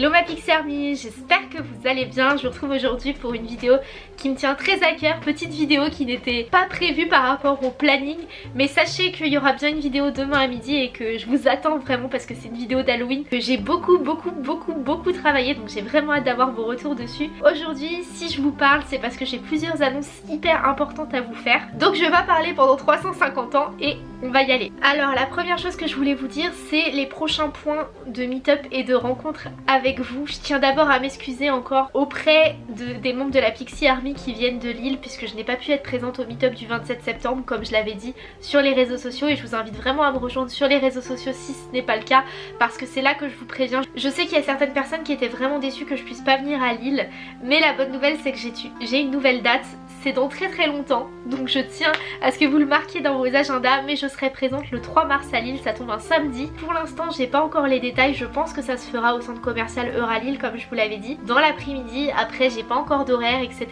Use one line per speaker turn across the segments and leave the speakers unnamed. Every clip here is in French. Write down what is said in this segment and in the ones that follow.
Hello ma Pixie j'espère que vous allez bien. Je vous retrouve aujourd'hui pour une vidéo qui me tient très à cœur. Petite vidéo qui n'était pas prévue par rapport au planning. Mais sachez qu'il y aura bien une vidéo demain à midi et que je vous attends vraiment parce que c'est une vidéo d'Halloween que j'ai beaucoup beaucoup beaucoup beaucoup travaillé. Donc j'ai vraiment hâte d'avoir vos retours dessus. Aujourd'hui, si je vous parle, c'est parce que j'ai plusieurs annonces hyper importantes à vous faire. Donc je vais parler pendant 350 ans et on va y aller. Alors la première chose que je voulais vous dire, c'est les prochains points de meet-up et de rencontres avec vous. Je tiens d'abord à m'excuser encore auprès de, des membres de la Pixie Army qui viennent de Lille puisque je n'ai pas pu être présente au meet-up du 27 septembre comme je l'avais dit sur les réseaux sociaux et je vous invite vraiment à me rejoindre sur les réseaux sociaux si ce n'est pas le cas parce que c'est là que je vous préviens. Je sais qu'il y a certaines personnes qui étaient vraiment déçues que je puisse pas venir à Lille mais la bonne nouvelle c'est que j'ai une nouvelle date c'est dans très très longtemps donc je tiens à ce que vous le marquiez dans vos agendas mais serai présente le 3 mars à Lille. Ça tombe un samedi. Pour l'instant j'ai pas encore les détails. Je pense que ça se fera au centre commercial Euralille comme je vous l'avais dit dans l'après-midi. Après j'ai pas encore d'horaire etc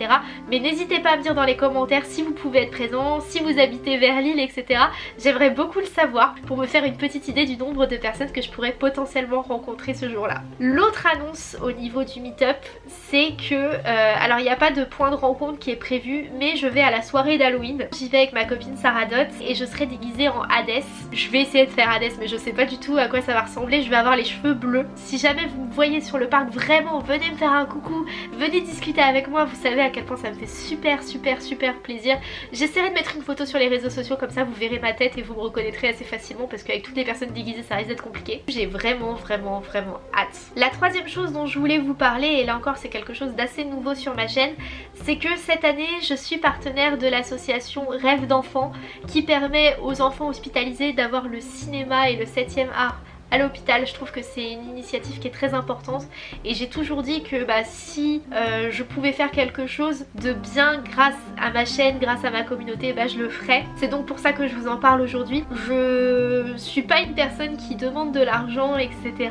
mais n'hésitez pas à me dire dans les commentaires si vous pouvez être présent si vous habitez vers Lille etc j'aimerais beaucoup le savoir pour me faire une petite idée du nombre de personnes que je pourrais potentiellement rencontrer ce jour là l'autre annonce au niveau du meet-up c'est que euh, alors il n'y a pas de point de rencontre qui est prévu mais je vais à la soirée d'Halloween. J'y vais avec ma copine Sarah Dot et je serai déguisée en Hades. Je vais essayer de faire Hades mais je sais pas du tout à quoi ça va ressembler. Je vais avoir les cheveux bleus. Si jamais vous me voyez sur le parc, vraiment venez me faire un coucou, venez discuter avec moi. Vous savez à quel point ça me fait super super super plaisir. J'essaierai de mettre une photo sur les réseaux sociaux comme ça vous verrez ma tête et vous me reconnaîtrez assez facilement parce qu'avec toutes les personnes déguisées ça risque d'être compliqué. J'ai vraiment vraiment vraiment hâte. La troisième chose dont je voulais vous parler et là encore c'est quelque chose d'assez nouveau sur ma chaîne c'est que cette année je suis partenaire de l'association Rêve d'enfants qui permet aux enfants hospitalisés d'avoir le cinéma et le 7ème art à l'hôpital. Je trouve que c'est une initiative qui est très importante et j'ai toujours dit que bah, si euh, je pouvais faire quelque chose de bien grâce à ma chaîne, grâce à ma communauté, bah, je le ferais. C'est donc pour ça que je vous en parle aujourd'hui. Je suis pas une personne qui demande de l'argent etc.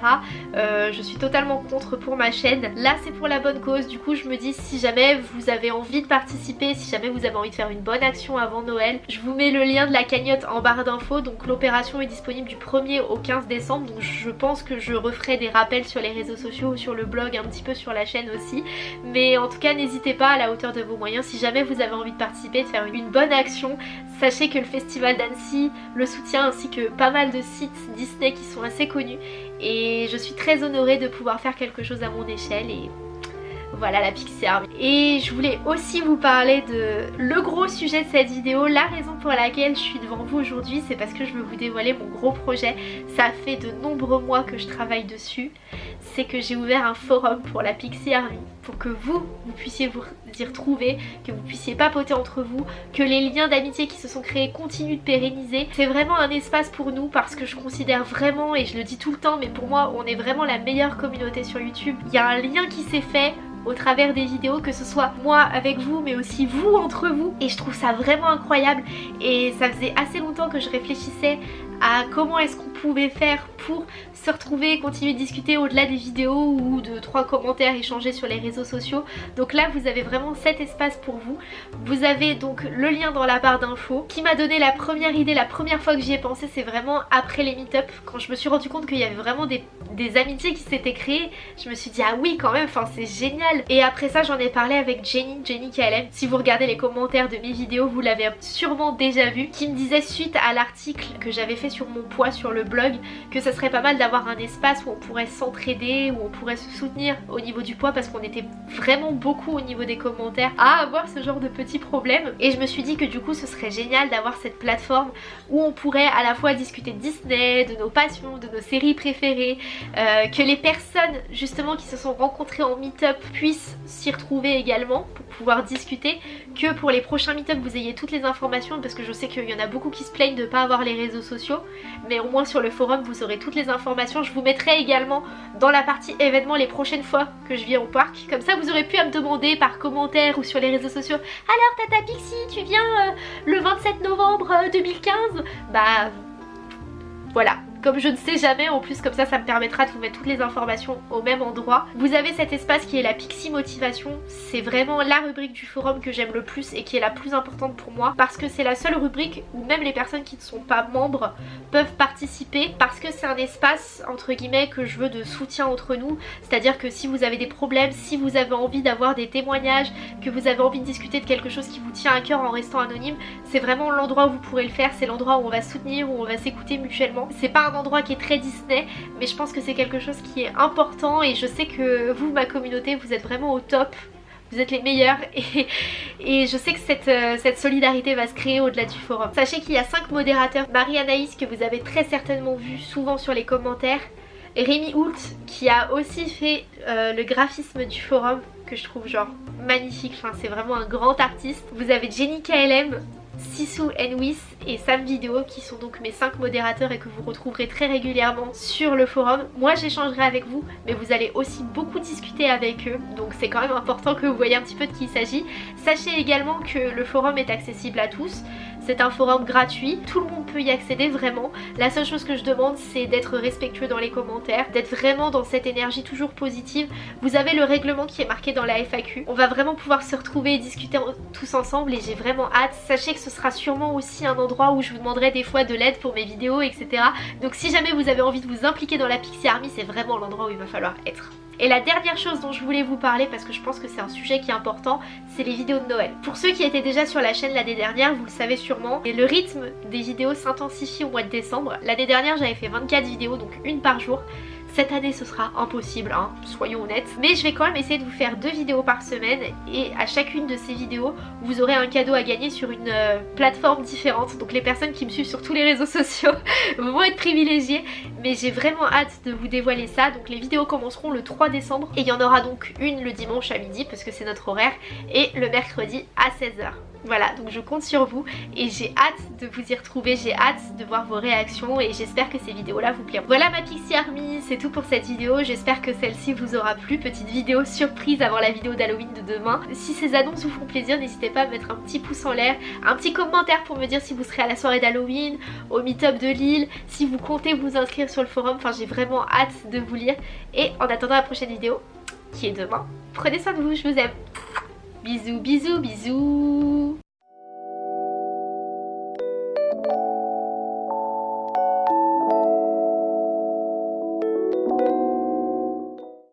Euh, je suis totalement contre pour ma chaîne. Là c'est pour la bonne cause. Du coup je me dis si jamais vous avez envie de participer, si jamais vous avez envie de faire une bonne action avant Noël, je vous mets le lien de la cagnotte en barre d'infos. Donc l'opération est disponible du 1er au 15 décembre donc je pense que je referai des rappels sur les réseaux sociaux, sur le blog, un petit peu sur la chaîne aussi. Mais en tout cas n'hésitez pas à la hauteur de vos moyens, si jamais vous avez envie de participer, de faire une bonne action, sachez que le festival d'Annecy le soutient ainsi que pas mal de sites Disney qui sont assez connus et je suis très honorée de pouvoir faire quelque chose à mon échelle et voilà la Pixie. Et je voulais aussi vous parler de le gros sujet de cette vidéo. La raison pour laquelle je suis devant vous aujourd'hui, c'est parce que je veux vous dévoiler mon gros projet. Ça fait de nombreux mois que je travaille dessus. C'est que j'ai ouvert un forum pour la Pixie Army. Pour que vous, vous puissiez vous y retrouver, que vous puissiez papoter entre vous, que les liens d'amitié qui se sont créés continuent de pérenniser. C'est vraiment un espace pour nous parce que je considère vraiment, et je le dis tout le temps, mais pour moi on est vraiment la meilleure communauté sur YouTube. Il y a un lien qui s'est fait, au travers des vidéos, que ce soit moi avec vous mais aussi vous entre vous et je trouve ça vraiment incroyable et ça faisait assez longtemps que je réfléchissais à comment est-ce qu'on pouvait faire pour se retrouver, continuer de discuter au-delà des vidéos ou de trois commentaires échangés sur les réseaux sociaux. Donc là vous avez vraiment cet espace pour vous. Vous avez donc le lien dans la barre d'infos qui m'a donné la première idée, la première fois que j'y ai pensé c'est vraiment après les meet-up quand je me suis rendu compte qu'il y avait vraiment des, des amitiés qui s'étaient créées. Je me suis dit ah oui quand même, enfin c'est génial. Et après ça j'en ai parlé avec Jenny, Jenny KLM. Si vous regardez les commentaires de mes vidéos vous l'avez sûrement déjà vu qui me disait suite à l'article que j'avais fait sur mon poids sur le blog que ça serait pas mal d'avoir un espace où on pourrait s'entraider, où on pourrait se soutenir au niveau du poids parce qu'on était vraiment beaucoup au niveau des commentaires à avoir ce genre de petits problèmes. Et je me suis dit que du coup ce serait génial d'avoir cette plateforme où on pourrait à la fois discuter de Disney, de nos passions, de nos séries préférées, euh, que les personnes justement qui se sont rencontrées en meet-up puissent s'y retrouver également pour pouvoir discuter, que pour les prochains meet-up vous ayez toutes les informations parce que je sais qu'il y en a beaucoup qui se plaignent de pas avoir les réseaux sociaux mais au moins sur le forum vous aurez toutes les informations. Je vous mettrai également dans la partie événements les prochaines fois que je viens au parc. Comme ça vous aurez pu à me demander par commentaire ou sur les réseaux sociaux Alors Tata Pixie tu viens euh, le 27 novembre 2015 euh, Bah voilà, comme je ne sais jamais, en plus comme ça ça me permettra de vous mettre toutes les informations au même endroit. Vous avez cet espace qui est la Pixie Motivation, c'est vraiment la rubrique du forum que j'aime le plus et qui est la plus importante pour moi parce que c'est la seule rubrique où même les personnes qui ne sont pas membres peuvent participer parce que c'est un espace entre guillemets que je veux de soutien entre nous, c'est-à-dire que si vous avez des problèmes, si vous avez envie d'avoir des témoignages, que vous avez envie de discuter de quelque chose qui vous tient à cœur en restant anonyme, c'est vraiment l'endroit où vous pourrez le faire, c'est l'endroit où on va soutenir, où on va s'écouter mutuellement. C'est pas endroit qui est très Disney, mais je pense que c'est quelque chose qui est important et je sais que vous, ma communauté, vous êtes vraiment au top vous êtes les meilleurs et, je sais que cette, euh, cette, solidarité va se créer au-delà du forum. Sachez qu'il y a 5 modérateurs, Marie-Anaïs que vous avez très certainement vu souvent sur les commentaires, Rémi Hoult qui a aussi fait euh, le graphisme du forum que je trouve genre magnifique, enfin c'est vraiment un grand artiste. Vous avez Jenny KLM Sissou Enwis et Sam Video qui sont donc mes 5 modérateurs et que vous retrouverez très régulièrement sur le forum. Moi j'échangerai avec vous mais vous allez aussi beaucoup discuter avec eux donc c'est quand même important que vous voyez un petit peu de qui il s'agit. Sachez également que le forum est accessible à tous. C'est un forum gratuit, tout le monde peut y accéder vraiment. La seule chose que je demande c'est d'être respectueux dans les commentaires, d'être vraiment dans cette énergie toujours positive. Vous avez le règlement qui est marqué dans la FAQ. On va vraiment pouvoir se retrouver et discuter tous ensemble et j'ai vraiment hâte. Sachez que ce sera sûrement aussi un endroit où je vous demanderai des fois de l'aide pour mes vidéos etc. Donc si jamais vous avez envie de vous impliquer dans la Pixie Army c'est vraiment l'endroit où il va falloir être. Et la dernière chose dont je voulais vous parler, parce que je pense que c'est un sujet qui est important, c'est les vidéos de Noël. Pour ceux qui étaient déjà sur la chaîne l'année dernière, vous le savez sûrement, le rythme des vidéos s'intensifie au mois de décembre. L'année dernière j'avais fait 24 vidéos, donc une par jour. Cette année ce sera impossible, hein, soyons honnêtes. Mais je vais quand même essayer de vous faire deux vidéos par semaine et à chacune de ces vidéos vous aurez un cadeau à gagner sur une euh, plateforme différente. Donc les personnes qui me suivent sur tous les réseaux sociaux vont être privilégiées. Mais j'ai vraiment hâte de vous dévoiler ça. Donc les vidéos commenceront le 3 décembre et il y en aura donc une le dimanche à midi parce que c'est notre horaire et le mercredi à 16h. Voilà, donc je compte sur vous et j'ai hâte de vous y retrouver, j'ai hâte de voir vos réactions et j'espère que ces vidéos-là vous plairont. Voilà ma Pixie Army, c'est pour cette vidéo, j'espère que celle-ci vous aura plu. Petite vidéo surprise avant la vidéo d'Halloween de demain. Si ces annonces vous font plaisir, n'hésitez pas à mettre un petit pouce en l'air, un petit commentaire pour me dire si vous serez à la soirée d'Halloween, au meet-up de Lille, si vous comptez vous inscrire sur le forum, enfin j'ai vraiment hâte de vous lire. Et en attendant la prochaine vidéo, qui est demain, prenez soin de vous, je vous aime. Bisous, bisous, bisous